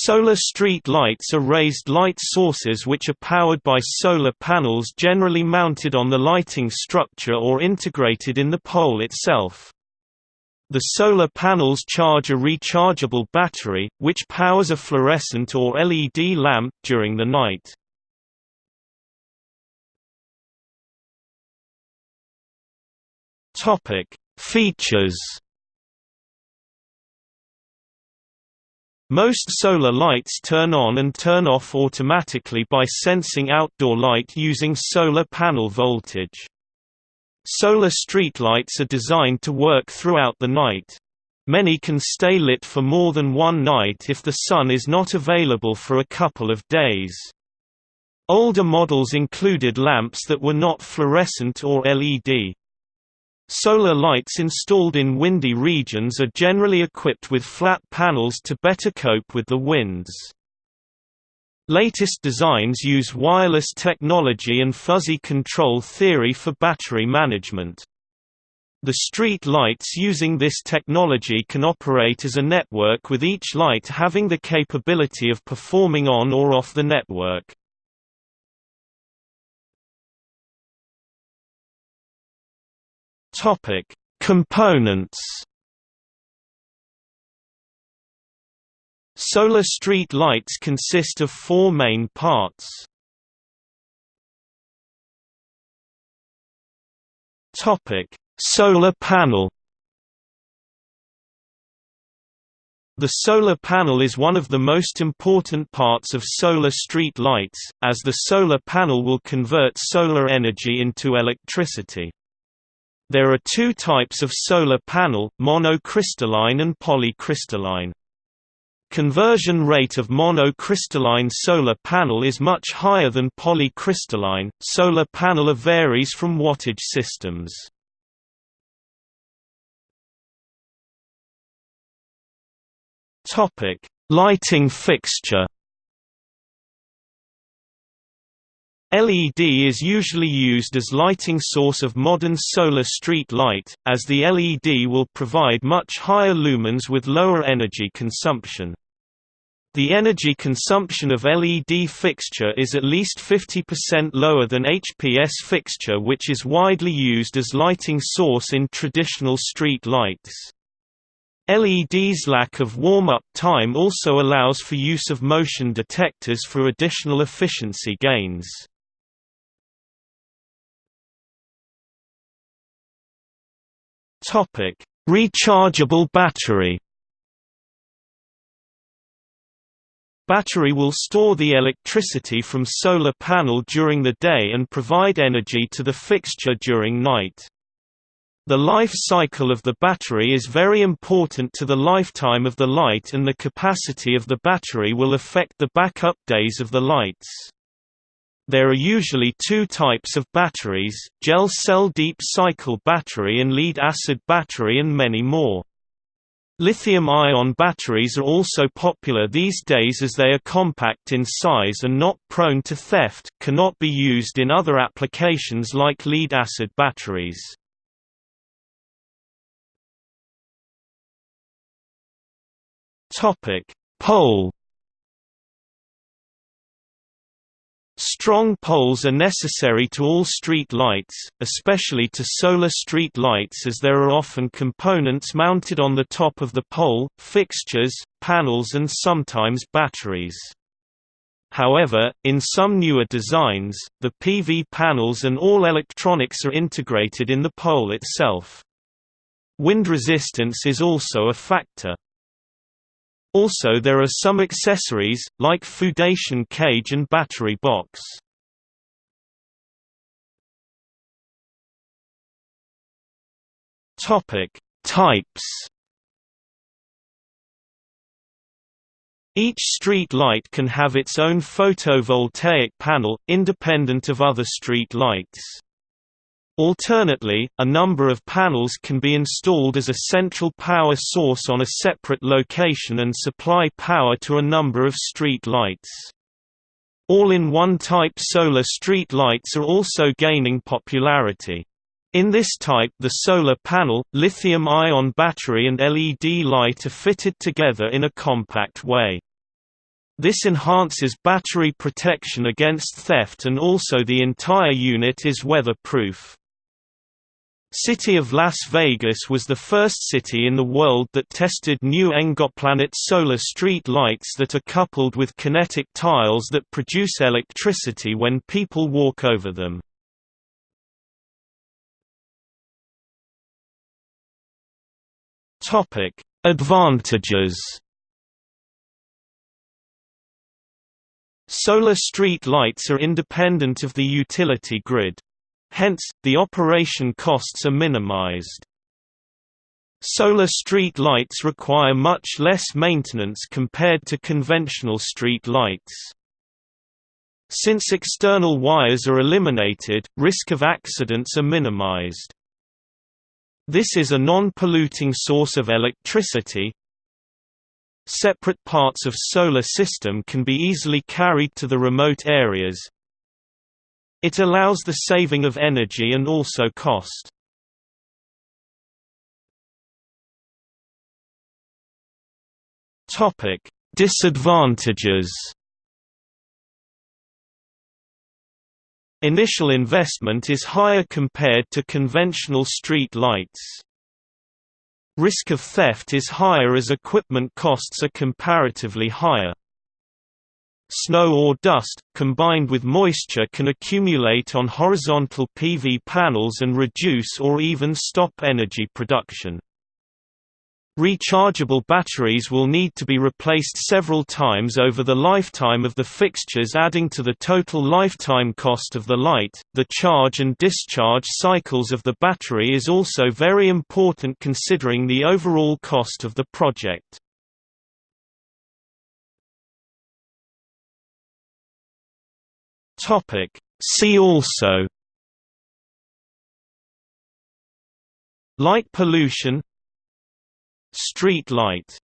Solar street lights are raised light sources which are powered by solar panels generally mounted on the lighting structure or integrated in the pole itself. The solar panels charge a rechargeable battery, which powers a fluorescent or LED lamp during the night. Features Most solar lights turn on and turn off automatically by sensing outdoor light using solar panel voltage. Solar streetlights are designed to work throughout the night. Many can stay lit for more than one night if the sun is not available for a couple of days. Older models included lamps that were not fluorescent or LED. Solar lights installed in windy regions are generally equipped with flat panels to better cope with the winds. Latest designs use wireless technology and fuzzy control theory for battery management. The street lights using this technology can operate as a network with each light having the capability of performing on or off the network. Topic: Components. Solar street lights consist of four main parts. Topic: Solar panel. The solar panel is one of the most important parts of solar street lights, as the solar panel will convert solar energy into electricity. There are two types of solar panel, monocrystalline and polycrystalline. Conversion rate of monocrystalline solar panel is much higher than polycrystalline. Solar panel varies from wattage systems. Topic: Lighting fixture. LED is usually used as lighting source of modern solar street light, as the LED will provide much higher lumens with lower energy consumption. The energy consumption of LED fixture is at least 50% lower than HPS fixture which is widely used as lighting source in traditional street lights. LED's lack of warm-up time also allows for use of motion detectors for additional efficiency gains. Topic: Rechargeable battery. Battery will store the electricity from solar panel during the day and provide energy to the fixture during night. The life cycle of the battery is very important to the lifetime of the light and the capacity of the battery will affect the backup days of the lights. There are usually two types of batteries, gel cell deep cycle battery and lead acid battery and many more. Lithium-ion batteries are also popular these days as they are compact in size and not prone to theft cannot be used in other applications like lead-acid batteries. Pole Strong poles are necessary to all street lights, especially to solar street lights as there are often components mounted on the top of the pole, fixtures, panels and sometimes batteries. However, in some newer designs, the PV panels and all electronics are integrated in the pole itself. Wind resistance is also a factor. Also there are some accessories, like foundation cage and battery box. Types Each street light can have its own photovoltaic panel, independent of other street lights. Alternately, a number of panels can be installed as a central power source on a separate location and supply power to a number of street lights. All-in-one type solar street lights are also gaining popularity. In this type the solar panel, lithium-ion battery and LED light are fitted together in a compact way. This enhances battery protection against theft and also the entire unit is weatherproof. City of Las Vegas was the first city in the world that tested new Engoplanet solar street lights that are coupled with kinetic tiles that produce electricity when people walk over them. Advantages Solar street lights are independent of the utility grid. Hence, the operation costs are minimized. Solar street lights require much less maintenance compared to conventional street lights. Since external wires are eliminated, risk of accidents are minimized. This is a non-polluting source of electricity, Separate parts of solar system can be easily carried to the remote areas. It allows the saving of energy and also cost. Topic: Disadvantages. Initial investment is higher compared to conventional street lights. Risk of theft is higher as equipment costs are comparatively higher. Snow or dust, combined with moisture can accumulate on horizontal PV panels and reduce or even stop energy production. Rechargeable batteries will need to be replaced several times over the lifetime of the fixtures adding to the total lifetime cost of the light. The charge and discharge cycles of the battery is also very important considering the overall cost of the project. Topic: See also Light pollution Street light